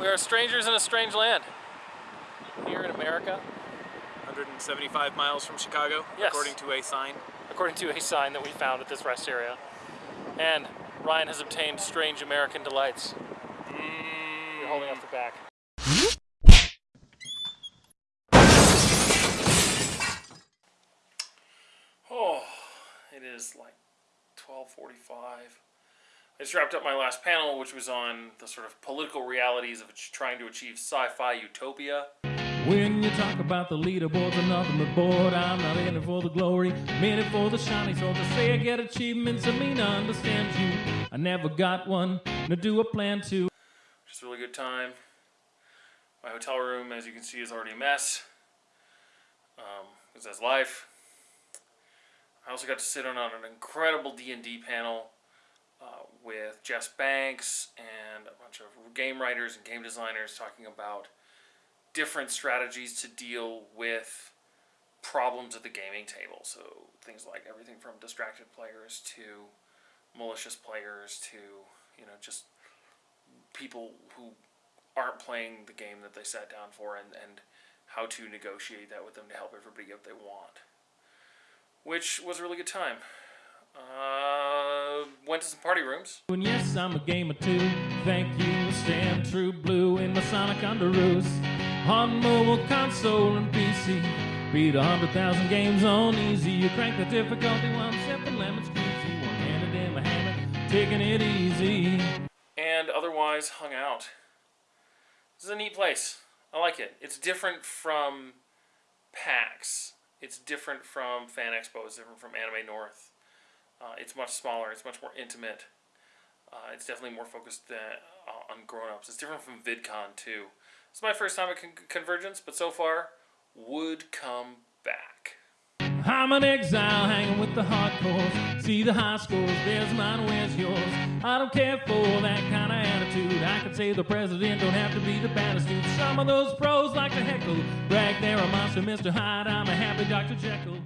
We are strangers in a strange land. Here in America, 175 miles from Chicago, Yes. according to a sign. according to a sign that we found at this rest area. And Ryan has obtained strange American delights. Mm. You're holding up the back. Oh, it is like 12:45. I just wrapped up my last panel, which was on the sort of political realities of trying to achieve sci-fi utopia. When you talk about the leaderboards, I'm nothing but bored. I'm not in it for the glory, in it for the shiny. So to say I get achievements, I mean I understand you. I never got one, nor do I plan to. Just a really good time. My hotel room, as you can see, is already a mess. Um, because that's life. I also got to sit on an incredible D and D panel with Jess Banks and a bunch of game writers and game designers talking about different strategies to deal with problems at the gaming table. So things like everything from distracted players to malicious players to you know just people who aren't playing the game that they sat down for and, and how to negotiate that with them to help everybody get what they want. Which was a really good time. Went to some party rooms. And yes, I'm a gamer too. Thank you, stand true blue in my Sonic Underoos. On mobile console and PC. Beat a hundred thousand games on easy. You crank the difficulty while I'm sipping lemon squeezy. One handed in my hammock, taking it easy. and otherwise hung out. This is a neat place. I like it. It's different from PAX. It's different from Fan Expo. It's different from Anime North. Uh, it's much smaller. It's much more intimate. Uh, it's definitely more focused uh, on grown-ups. It's different from VidCon too. It's my first time at Con- Convergence, but so far would come back. I'm an exile hanging with the hardcores. See the high scores, there's mine, where's yours? I don't care for that kind of attitude. I could say the president don't have to be the baddest dude. Some of those pros like to heckle, brag they're a monster, Mr. Hyde. I'm a happy Dr. Jekyll.